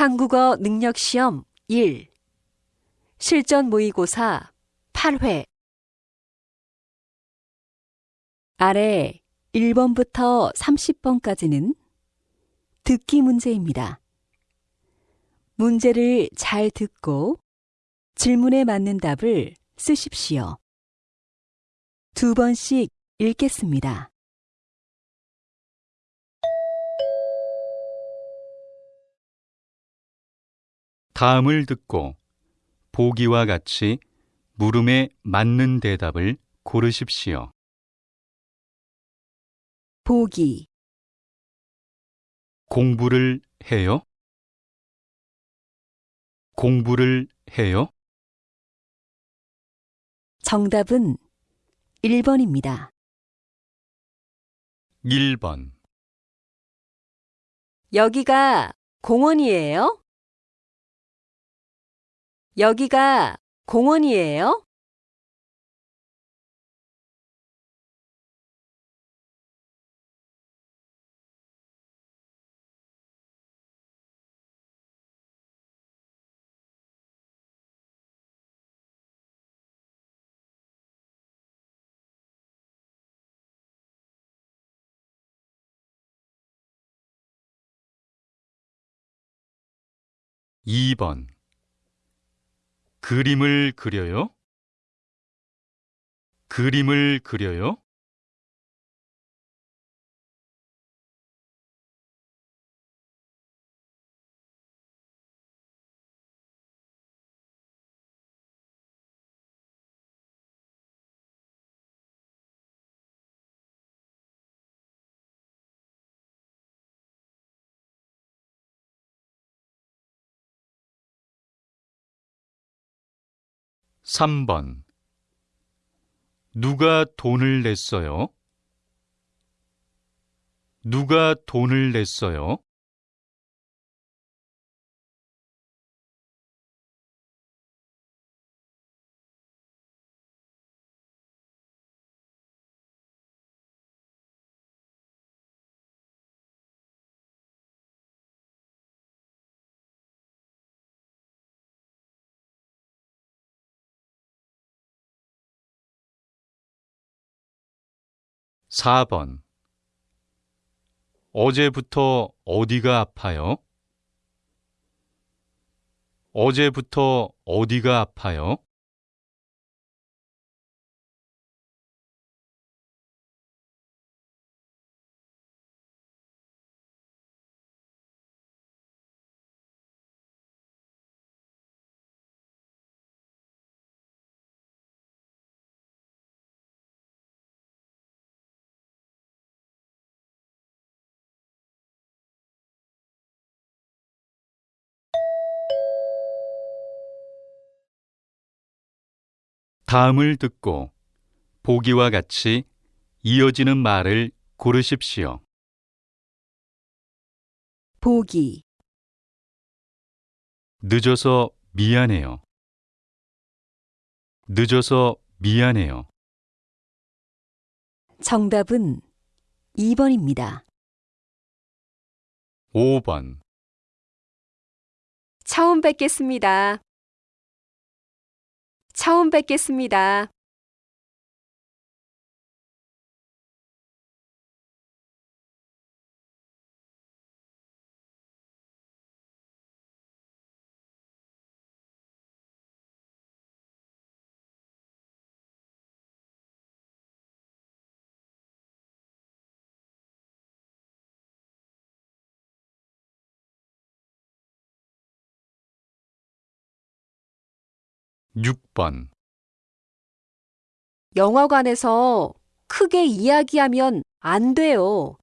한국어 능력 시험 1 실전 모의고사 8회 아래 1번부터 30번까지는 듣기 문제입니다. 문제를 잘 듣고 질문에 맞는 답을 쓰십시오. 두 번씩 읽겠습니다. 다음을 듣고 보기와 같이 물음에 맞는 대답을 고르십시오. 보기, 공부를 해요? 공부를 해요? 정답은 1번입니다. 1번. 여기가 공원이에요? 여기가 공원이에요? 이번 그림을 그려요? 그림을 그려요? 3번 누가 돈을 냈어요? 누가 돈을 냈어요? 4번 어제부터 어디가 아파요? 어제부터 어디가 아파요? ' 다음을 듣고 보기와 같이 이어지는 말을 고르십시오. 보기, 늦어서 미안해요. 늦어서 미안해요. 정답은 2번입니다. 5번 처음 뵙겠습니다. 처음 뵙겠습니다. 육번 영화관에서 크게 이야기하면 안 돼요.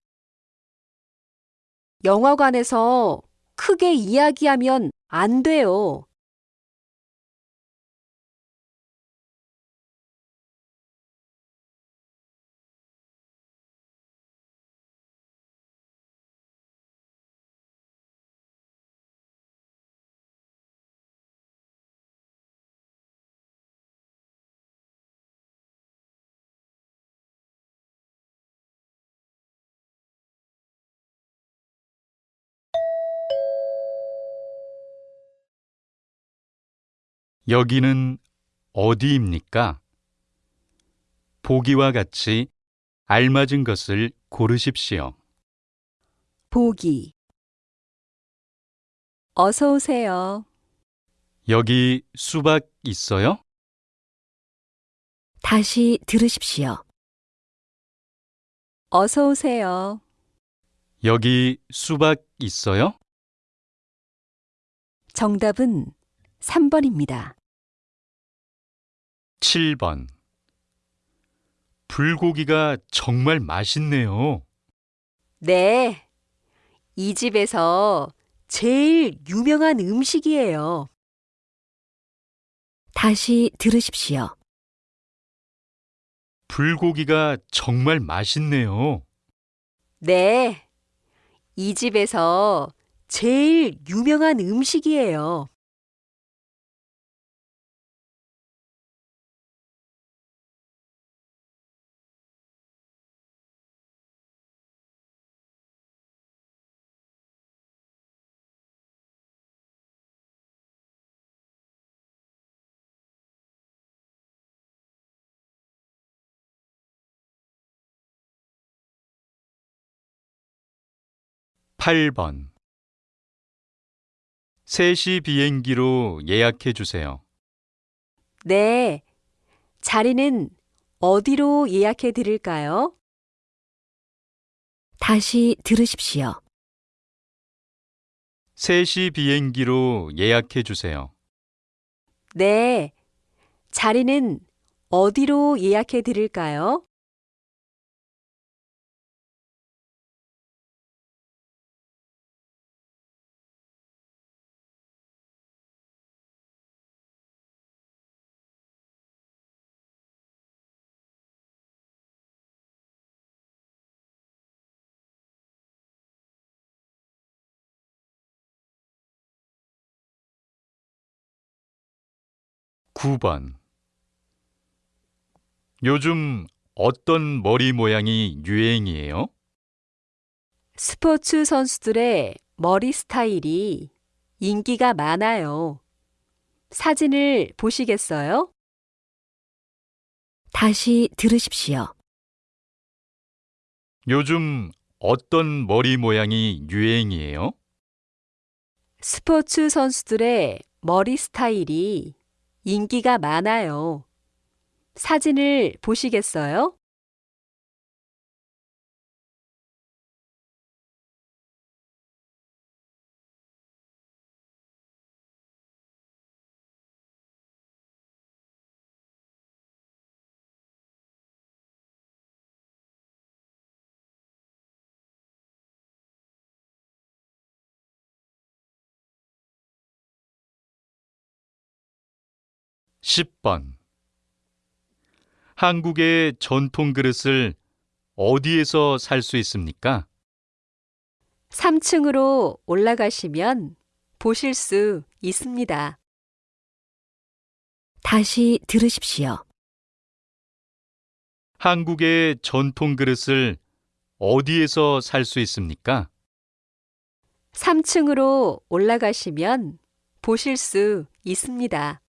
영화관에서 크게 이야기하면 안 돼요. 여기는 어디입니까? 보기와 같이 알맞은 것을 고르십시오. 보기. 어서 오세요. 여기 수박 있어요? 다시 들으십시오. 어서 오세요. 여기 수박 있어요? 정답은 3번입니다. 7번. 불고기가 정말 맛있네요. 네. 이 집에서 제일 유명한 음식이에요. 다시 들으십시오. 불고기가 정말 맛있네요. 네. 이 집에서 제일 유명한 음식이에요. 팔번 3시 비행기로 예약해 주세요. 네. 자리는 어디로 예약해 드릴까요? 다시 들으십시오. 3시 비행기로 예약해 주세요. 네. 자리는 어디로 예약해 드릴까요? 구번 요즘 어떤 머리 모양이 유행이에요? 스포츠 선수들의 머리 스타일이 인기가 많아요. 사진을 보시겠어요? 다시 들으십시오. 요즘 어떤 머리 모양이 유행이에요? 스포츠 선수들의 머리 스타일이 인기가 많아요. 사진을 보시겠어요? 십번 한국의 전통 그릇을 어디에서 살 수 있습니까? 3층으로 올라가시면 보실 수 있습니다. 다시 들으십시오. 한국의 전통 그릇을 어디에서 살 수 있습니까? 3층으로 올라가시면 보실 수 있습니다.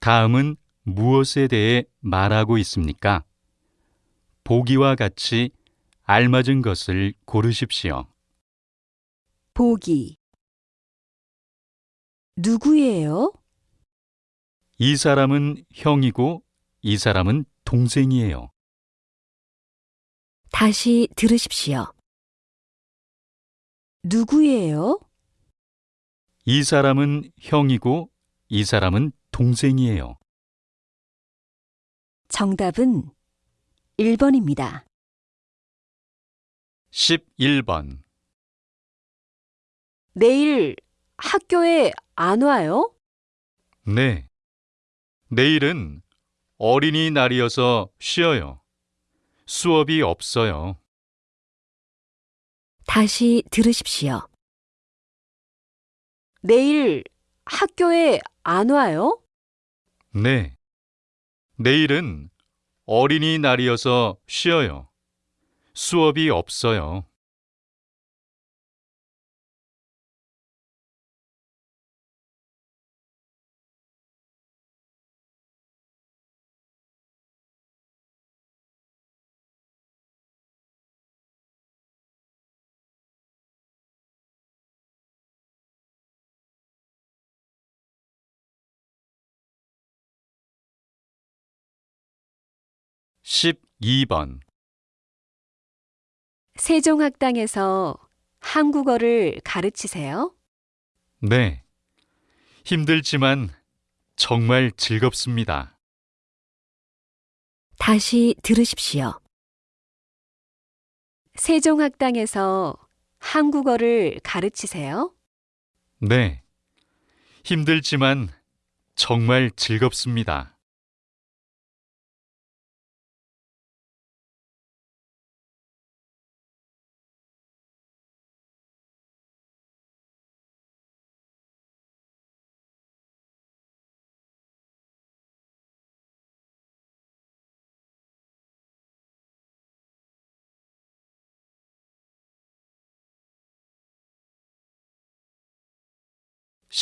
다음은 무엇에 대해 말하고 있습니까? 보기와 같이 알맞은 것을 고르십시오. 보기. 누구예요? 이 사람은 형이고 이 사람은 동생이에요. 다시 들으십시오. 누구예요? 이 사람은 형이고 이 사람은 동생이에요. 정답은 1번입니다. 11번. 내일 학교에 안 와요? 네. 내일은 어린이날이어서 쉬어요. 수업이 없어요. 다시 들으십시오. 내일 학교에 안 와요? 네. 내일은 어린이날이어서 쉬어요. 수업이 없어요. 십이 번 세종학당에서 한국어를 가르치세요? 네. 힘들지만 정말 즐겁습니다. 다시 들으십시오. 세종학당에서 한국어를 가르치세요? 네. 힘들지만 정말 즐겁습니다.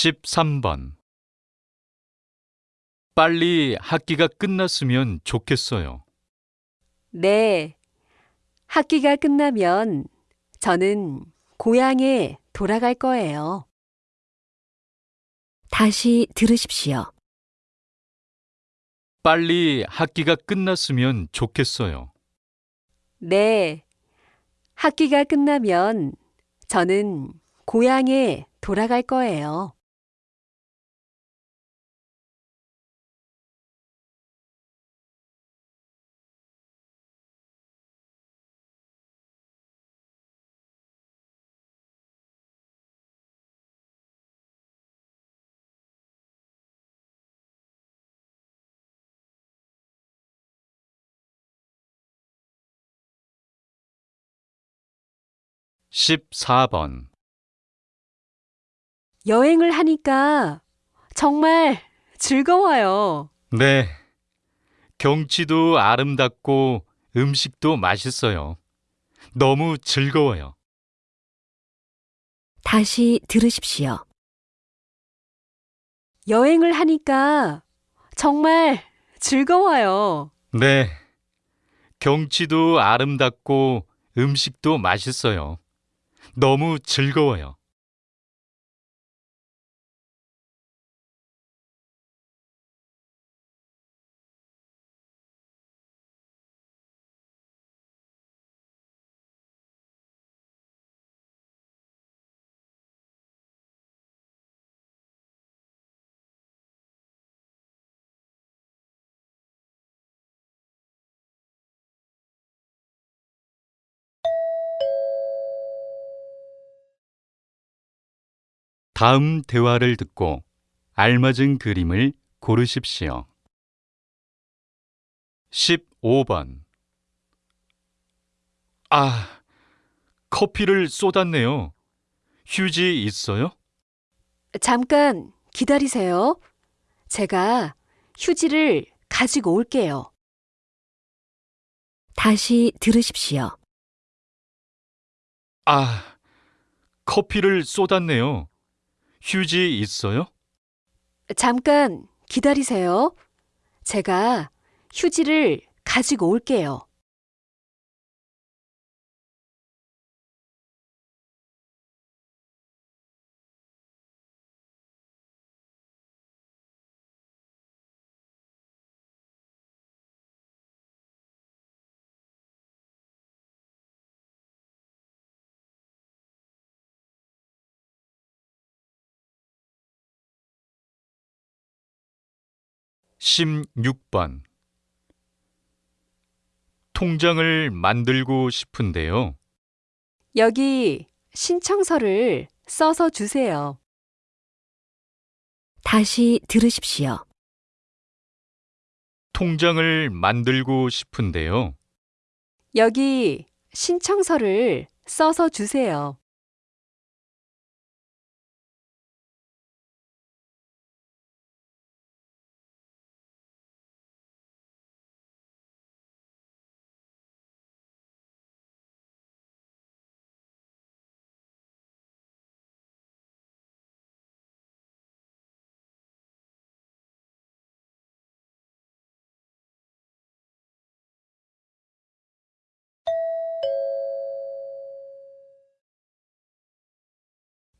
십삼 번 빨리 학기가 끝났으면 좋겠어요. 네. 학기가 끝나면 저는 고향에 돌아갈 거예요. 다시 들으십시오. 빨리 학기가 끝났으면 좋겠어요. 네. 학기가 끝나면 저는 고향에 돌아갈 거예요. 십사 번 여행을 하니까 정말 즐거워요. 네. 경치도 아름답고 음식도 맛있어요. 너무 즐거워요. 다시 들으십시오. 여행을 하니까 정말 즐거워요. 네. 경치도 아름답고 음식도 맛있어요. 너무 즐거워요. 다음 대화를 듣고 알맞은 그림을 고르십시오. 15번 아, 커피를 쏟았네요. 휴지 있어요? 잠깐 기다리세요. 제가 휴지를 가지고 올게요. 다시 들으십시오. 아, 커피를 쏟았네요. 휴지 있어요? 잠깐 기다리세요. 제가 휴지를 가지고 올게요. 십육 번 통장을 만들고 싶은데요. 여기 신청서를 써서 주세요. 다시 들으십시오. 통장을 만들고 싶은데요. 여기 신청서를 써서 주세요.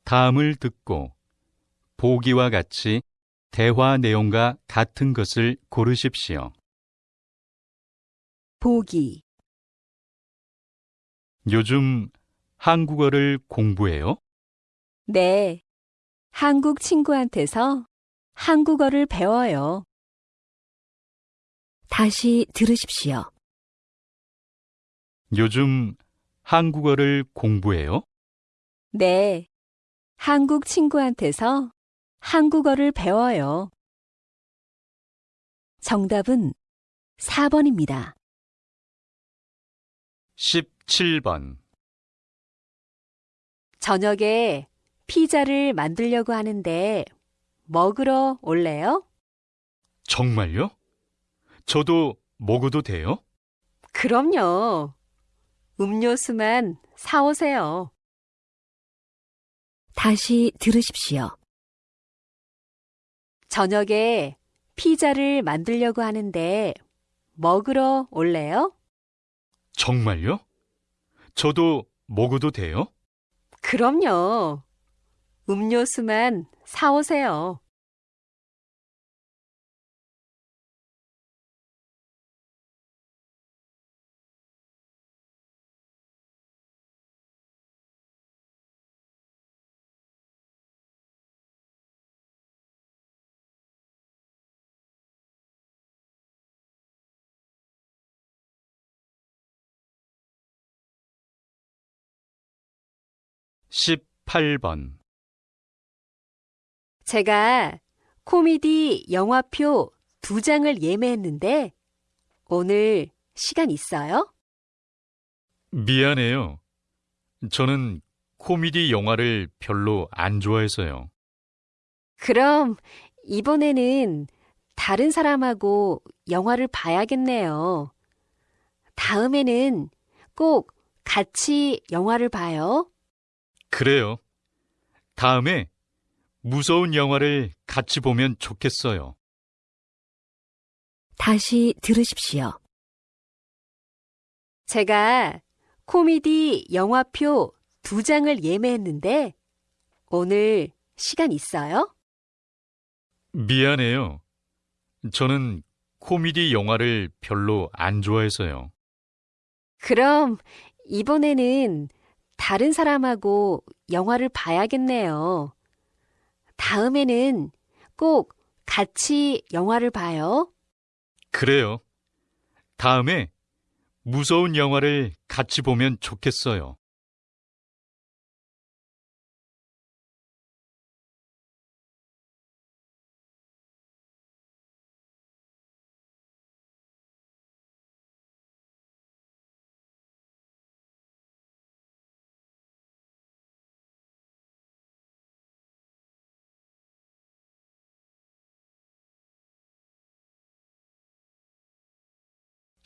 다음을 듣고 보기와 같이 대화 내용과 같은 것을 고르십시오. 보기, 요즘 한국어를 공부해요? 네. 한국 친구한테서 한국어를 배워요. 다시 들으십시오. 요즘 한국어를 공부해요? 네. 한국 친구한테서 한국어를 배워요. 정답은 4번입니다. 17번. 저녁에 피자를 만들려고 하는데 먹으러 올래요? 정말요? 저도 먹어도 돼요? 그럼요. 음료수만 사오세요. 다시 들으십시오. 저녁에 피자를 만들려고 하는데 먹으러 올래요? 정말요? 저도 먹어도 돼요? 그럼요. 음료수만 사오세요. 십팔 번 제가 코미디 영화표 두 장을 예매했는데 오늘 시간 있어요? 미안해요. 저는 코미디 영화를 별로 안 좋아해서요. 그럼 이번에는 다른 사람하고 영화를 봐야겠네요. 다음에는 꼭 같이 영화를 봐요. 그래요. 다음에 무서운 영화를 같이 보면 좋겠어요. 다시 들으십시오. 제가 코미디 영화표 두 장을 예매했는데 오늘 시간 있어요? 미안해요. 저는 코미디 영화를 별로 안 좋아해서요. 그럼 이번에는 다른 사람하고 영화를 봐야겠네요. 다음에는 꼭 같이 영화를 봐요. 그래요. 다음에 무서운 영화를 같이 보면 좋겠어요.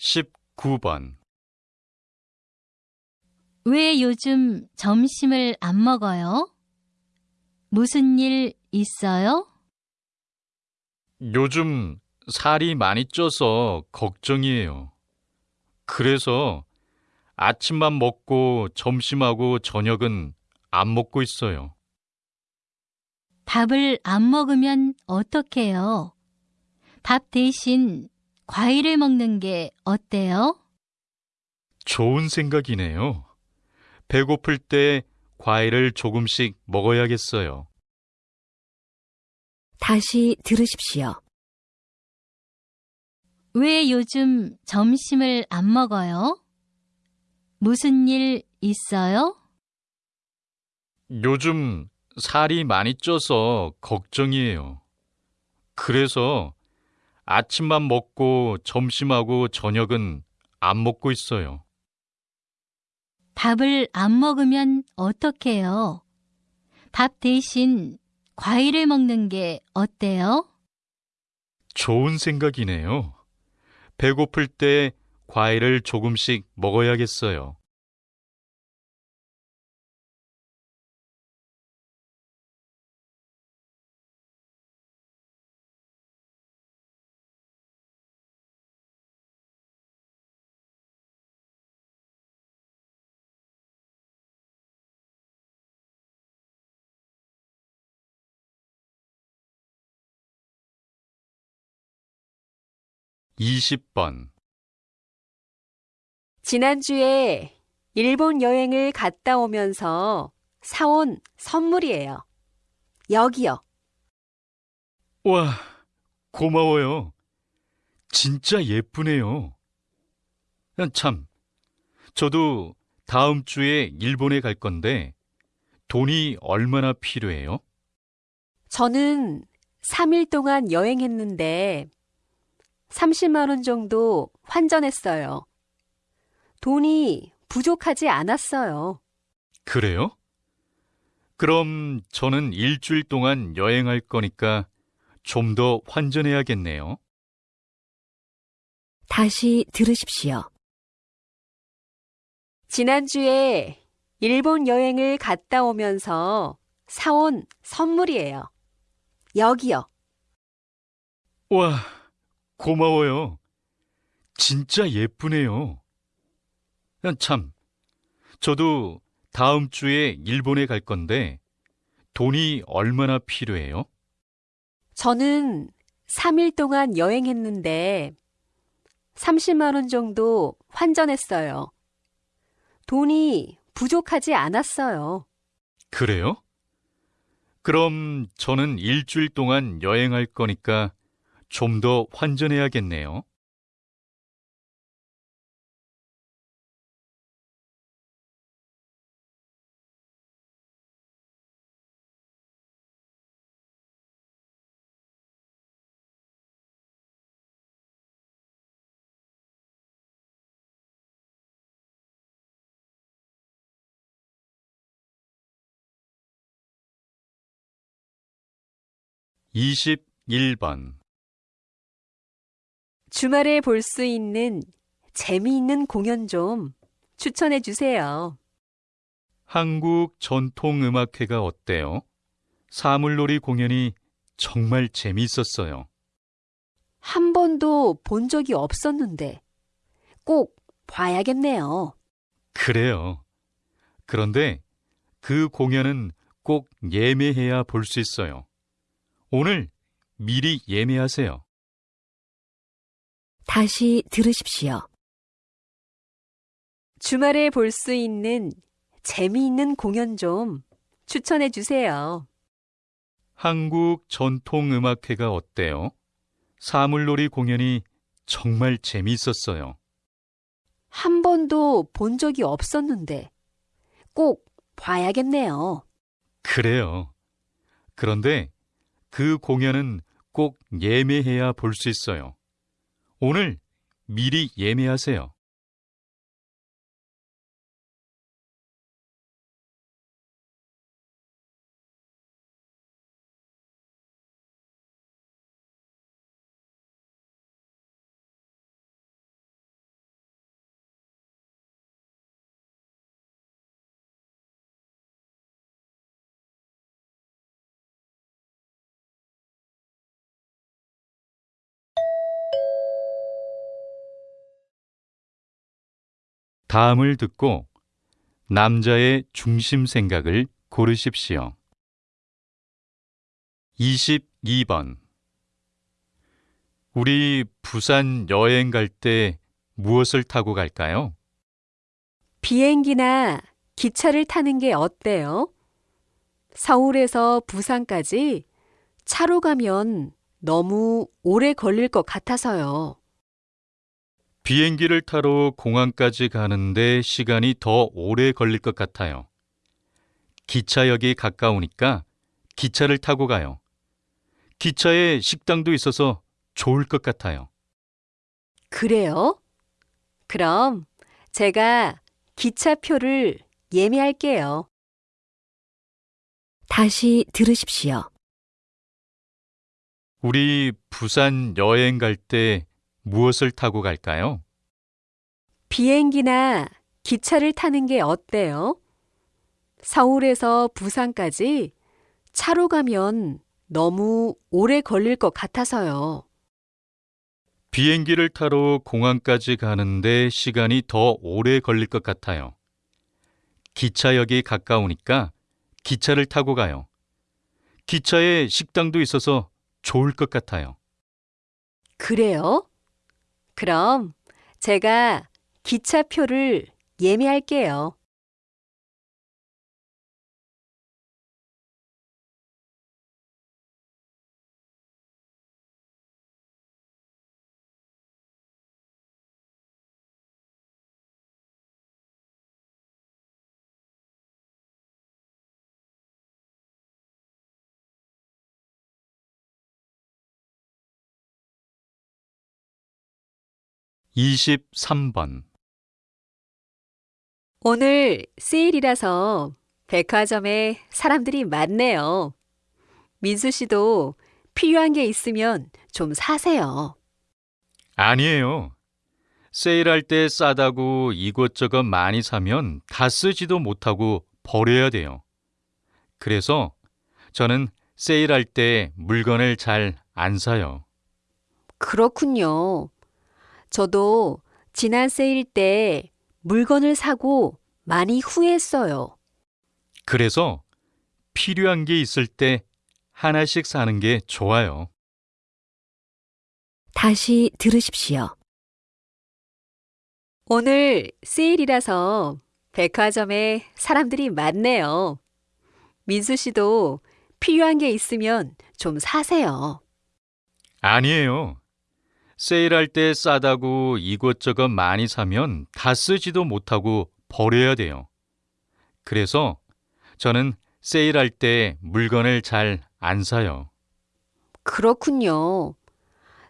십구 번왜 요즘 점심을 안 먹어요? 무슨 일 있어요? 요즘 살이 많이 쪄서 걱정이에요. 그래서 아침만 먹고 점심하고 저녁은 안 먹고 있어요. 밥을 안 먹으면 어떡해요? 밥 대신 과일을 먹는 게 어때요? 좋은 생각이네요. 배고플 때 과일을 조금씩 먹어야겠어요. 다시 들으십시오. 왜 요즘 점심을 안 먹어요? 무슨 일 있어요? 요즘 살이 많이 쪄서 걱정이에요. 그래서 아침만 먹고 점심하고 저녁은 안 먹고 있어요. 밥을 안 먹으면 어떡해요? 밥 대신 과일을 먹는 게 어때요? 좋은 생각이네요. 배고플 때 과일을 조금씩 먹어야겠어요. 이십 번 지난주에 일본 여행을 갔다 오면서 사온 선물이에요. 여기요. 와, 고마워요. 진짜 예쁘네요. 아, 참, 저도 다음 주에 일본에 갈 건데 돈이 얼마나 필요해요? 저는 3일 동안 여행했는데 30만 원 정도 환전했어요. 돈이 부족하지 않았어요. 그래요? 그럼 저는 일주일 동안 여행할 거니까 좀 더 환전해야겠네요. 다시 들으십시오. 지난주에 일본 여행을 갔다 오면서 사온 선물이에요. 여기요. 와, 고마워요. 진짜 예쁘네요. 아, 참, 저도 다음 주에 일본에 갈 건데 돈이 얼마나 필요해요? 저는 3일 동안 여행했는데 30만 원 정도 환전했어요. 돈이 부족하지 않았어요. 그래요? 그럼 저는 일주일 동안 여행할 거니까 좀 더 환전해야겠네요. 이십일 번 주말에 볼 수 있는 재미있는 공연 좀 추천해 주세요. 한국 전통음악회가 어때요? 사물놀이 공연이 정말 재미있었어요. 한 번도 본 적이 없었는데 꼭 봐야겠네요. 그래요. 그런데 그 공연은 꼭 예매해야 볼 수 있어요. 오늘 미리 예매하세요. 다시 들으십시오. 주말에 볼 수 있는 재미있는 공연 좀 추천해 주세요. 한국 전통음악회가 어때요? 사물놀이 공연이 정말 재미있었어요. 한 번도 본 적이 없었는데 꼭 봐야겠네요. 그래요. 그런데 그 공연은 꼭 예매해야 볼 수 있어요. 오늘 미리 예매하세요. 다음을 듣고 남자의 중심 생각을 고르십시오. 22번 우리 부산 여행 갈 때 무엇을 타고 갈까요? 비행기나 기차를 타는 게 어때요? 서울에서 부산까지 차로 가면 너무 오래 걸릴 것 같아서요. 비행기를 타러 공항까지 가는데 시간이 더 오래 걸릴 것 같아요. 기차역이 가까우니까 기차를 타고 가요. 기차에 식당도 있어서 좋을 것 같아요. 그래요? 그럼 제가 기차표를 예매할게요. 다시 들으십시오. 우리 부산 여행 갈 때 무엇을 타고 갈까요? 비행기나 기차를 타는 게 어때요? 서울에서 부산까지 차로 가면 너무 오래 걸릴 것 같아서요. 비행기를 타러 공항까지 가는데 시간이 더 오래 걸릴 것 같아요. 기차역이 가까우니까 기차를 타고 가요. 기차에 식당도 있어서 좋을 것 같아요. 그래요? 그럼 제가 기차표를 예매할게요. 이십삼 번 오늘 세일이라서 백화점에 사람들이 많네요. 민수 씨도 필요한 게 있으면 좀 사세요. 아니에요. 세일할 때 싸다고 이것저것 많이 사면 다 쓰지도 못하고 버려야 돼요. 그래서 저는 세일할 때 물건을 잘 안 사요. 그렇군요. 저도 지난 세일 때 물건을 사고 많이 후회했어요. 그래서 필요한 게 있을 때 하나씩 사는 게 좋아요. 다시 들으십시오. 오늘 세일이라서 백화점에 사람들이 많네요. 민수 씨도 필요한 게 있으면 좀 사세요. 아니에요. 세일할 때 싸다고 이것저것 많이 사면 다 쓰지도 못하고 버려야 돼요. 그래서 저는 세일할 때 물건을 잘 안 사요. 그렇군요.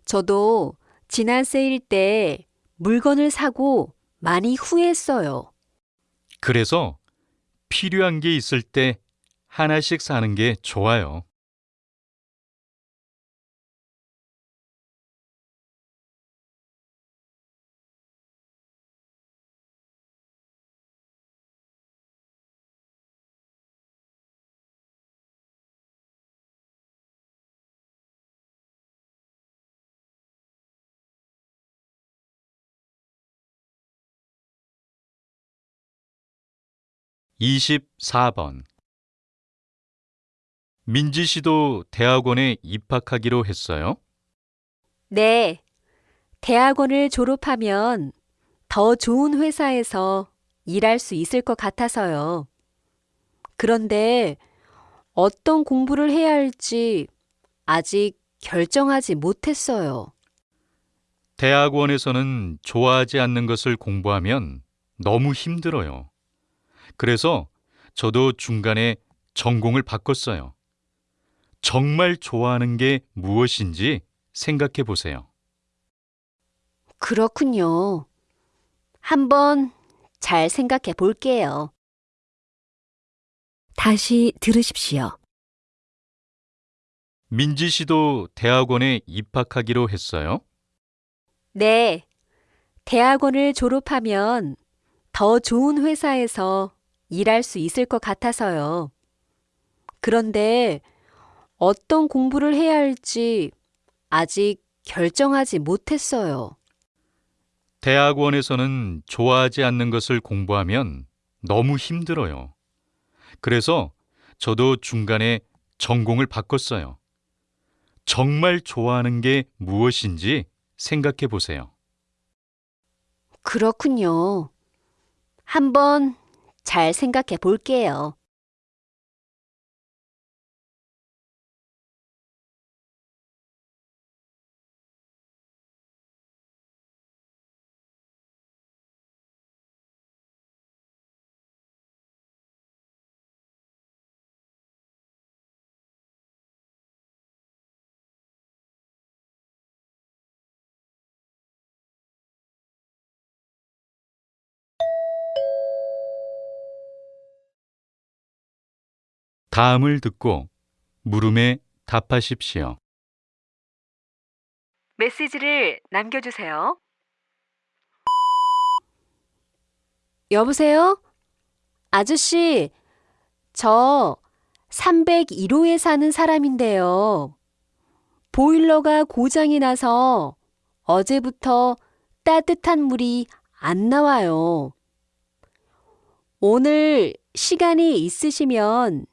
저도 지난 세일 때 물건을 사고 많이 후회했어요. 그래서 필요한 게 있을 때 하나씩 사는 게 좋아요. 이십사 번 민지 씨도 대학원에 입학하기로 했어요? 네. 대학원을 졸업하면 더 좋은 회사에서 일할 수 있을 것 같아서요. 그런데 어떤 공부를 해야 할지 아직 결정하지 못했어요. 대학원에서는 좋아하지 않는 것을 공부하면 너무 힘들어요. 그래서 저도 중간에 전공을 바꿨어요. 정말 좋아하는 게 무엇인지 생각해 보세요. 그렇군요. 한번 잘 생각해 볼게요. 다시 들으십시오. 민지 씨도 대학원에 입학하기로 했어요? 네. 대학원을 졸업하면 더 좋은 회사에서 일할 수 있을 것 같아서요. 그런데 어떤 공부를 해야 할지 아직 결정하지 못했어요. 대학원에서는 좋아하지 않는 것을 공부하면 너무 힘들어요. 그래서 저도 중간에 전공을 바꿨어요. 정말 좋아하는 게 무엇인지 생각해 보세요. 그렇군요. 한번 잘 생각해 볼게요. 다음을 듣고 물음에 답하십시오. 메시지를 남겨주세요. 여보세요? 아저씨, 저 301호에 사는 사람인데요. 보일러가 고장이 나서 어제부터 따뜻한 물이 안 나와요. 오늘 시간이 있으시면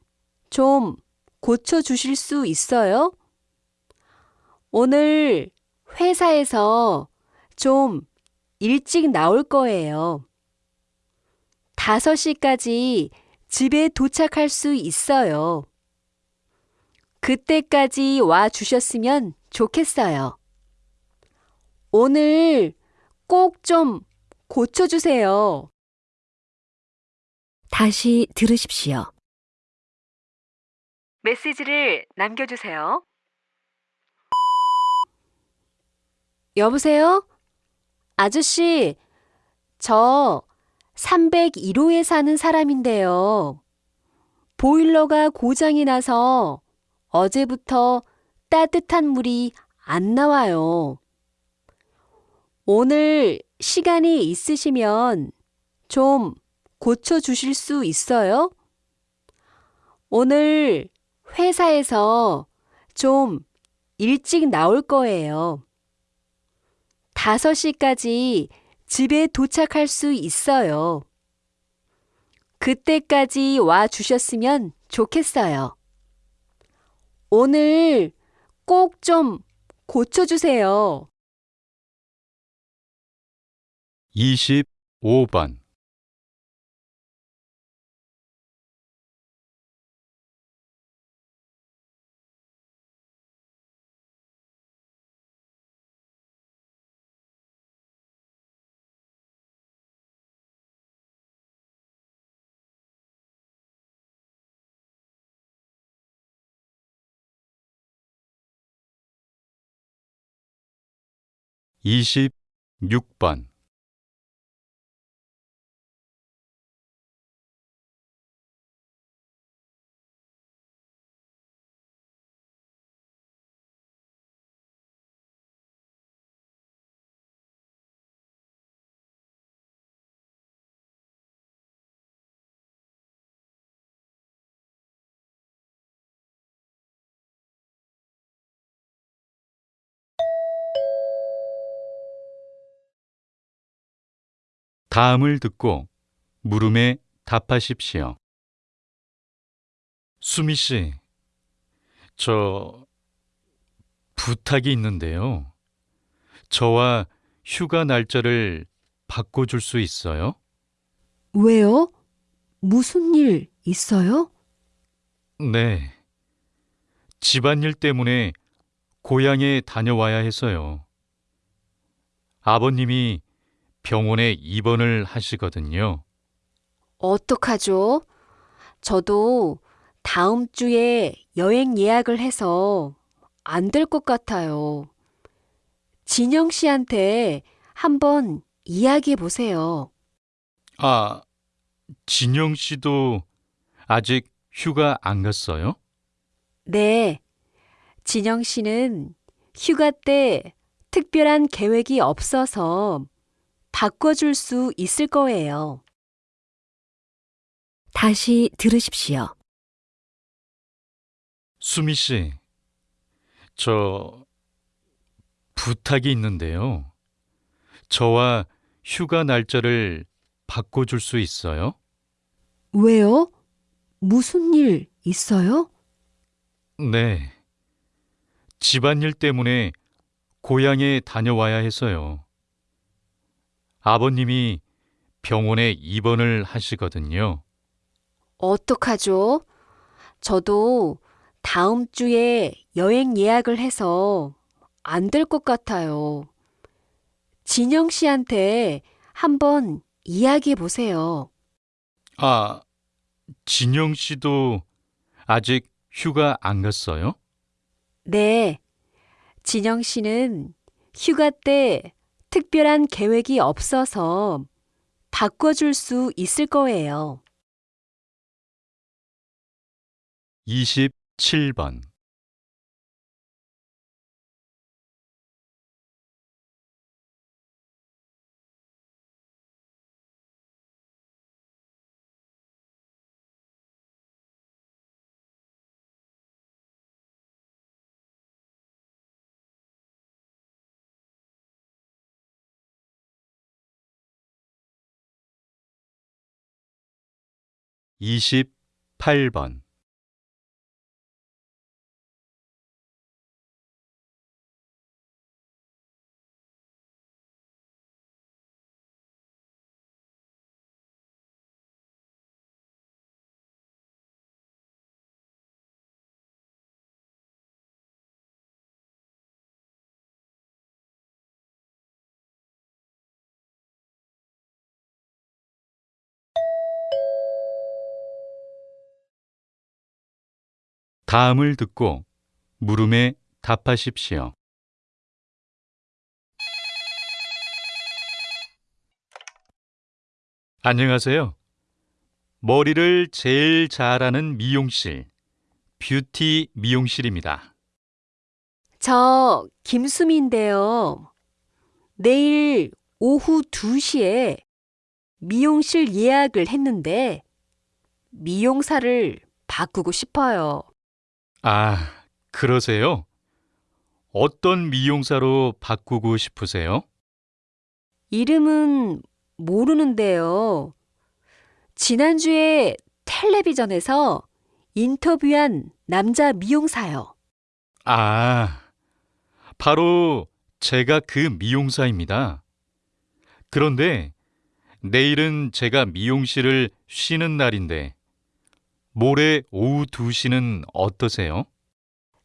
좀 고쳐주실 수 있어요? 오늘 회사에서 좀 일찍 나올 거예요. 5시까지 집에 도착할 수 있어요. 그때까지 와 주셨으면 좋겠어요. 오늘 꼭 좀 고쳐주세요. 다시 들으십시오. 메시지를 남겨주세요. 여보세요? 아저씨, 저 301호에 사는 사람인데요. 보일러가 고장이 나서 어제부터 따뜻한 물이 안 나와요. 오늘 시간이 있으시면 좀 고쳐주실 수 있어요? 오늘 회사에서 좀 일찍 나올 거예요. 5시까지 집에 도착할 수 있어요. 그때까지 와 주셨으면 좋겠어요. 오늘 꼭 좀 고쳐주세요. 25번 이십육 번 다음을 듣고 물음에 답하십시오. 수미 씨, 저 부탁이 있는데요. 저와 휴가 날짜를 바꿔줄 수 있어요? 왜요? 무슨 일 있어요? 네. 집안일 때문에 고향에 다녀와야 해서요. 아버님이 병원에 입원을 하시거든요. 어떡하죠? 저도 다음 주에 여행 예약을 해서 안 될 것 같아요. 진영 씨한테 한번 이야기해 보세요. 아, 진영 씨도 아직 휴가 안 갔어요? 네. 진영 씨는 휴가 때 특별한 계획이 없어서 바꿔줄 수 있을 거예요. 다시 들으십시오. 수미 씨, 저 부탁이 있는데요. 저와 휴가 날짜를 바꿔줄 수 있어요? 왜요? 무슨 일 있어요? 네. 집안일 때문에 고향에 다녀와야 해서요. 아버님이 병원에 입원을 하시거든요. 어떡하죠? 저도 다음 주에 여행 예약을 해서 안 될 것 같아요. 진영 씨한테 한번 이야기해 보세요. 아, 진영 씨도 아직 휴가 안 갔어요? 네. 진영 씨는 휴가 때 특별한 계획이 없어서 바꿔줄 수 있을 거예요. 27번. 이십팔 번 다음을 듣고 물음에 답하십시오. 안녕하세요. 머리를 제일 잘하는 미용실, 뷰티 미용실입니다. 저 김수미인데요. 내일 오후 2시에 미용실 예약을 했는데 미용사를 바꾸고 싶어요. 아, 그러세요? 어떤 미용사로 바꾸고 싶으세요? 이름은 모르는데요. 지난주에 텔레비전에서 인터뷰한 남자 미용사요. 아, 바로 제가 그 미용사입니다. 그런데 내일은 제가 미용실을 쉬는 날인데 모레 오후 2시는 어떠세요?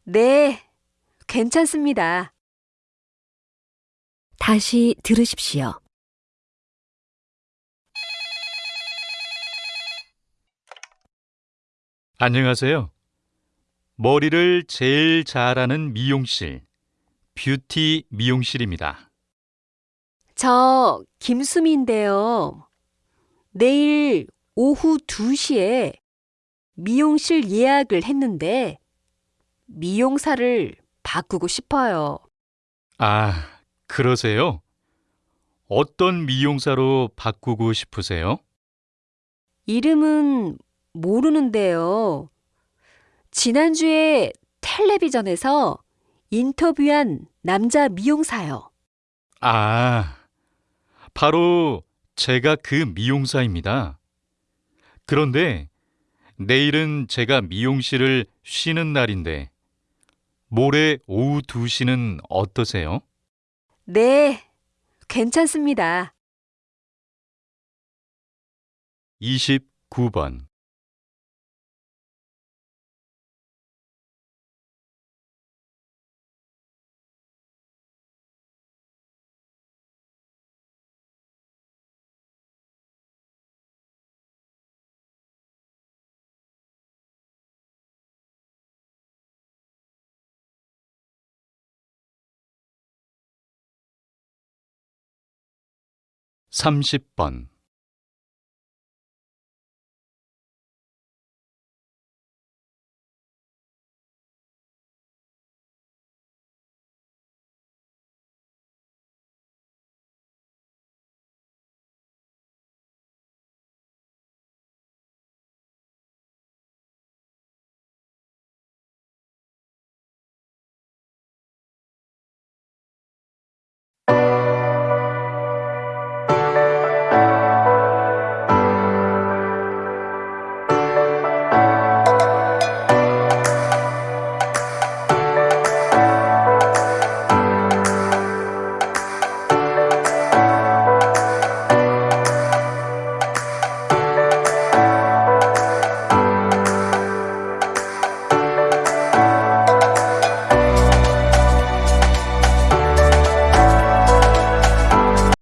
네, 괜찮습니다. 다시 들으십시오. 안녕하세요. 머리를 제일 잘하는 미용실, 뷰티 미용실입니다. 저 김수미인데요. 내일 오후 2시에 미용실 예약을 했는데 미용사를 바꾸고 싶어요. 아, 그러세요? 어떤 미용사로 바꾸고 싶으세요? 이름은 모르는데요. 지난주에 텔레비전에서 인터뷰한 남자 미용사요. 아, 바로 제가 그 미용사입니다. 그런데 내일은 제가 미용실을 쉬는 날인데 모레 오후 2시는 어떠세요? 네, 괜찮습니다. 29번. 삼십 번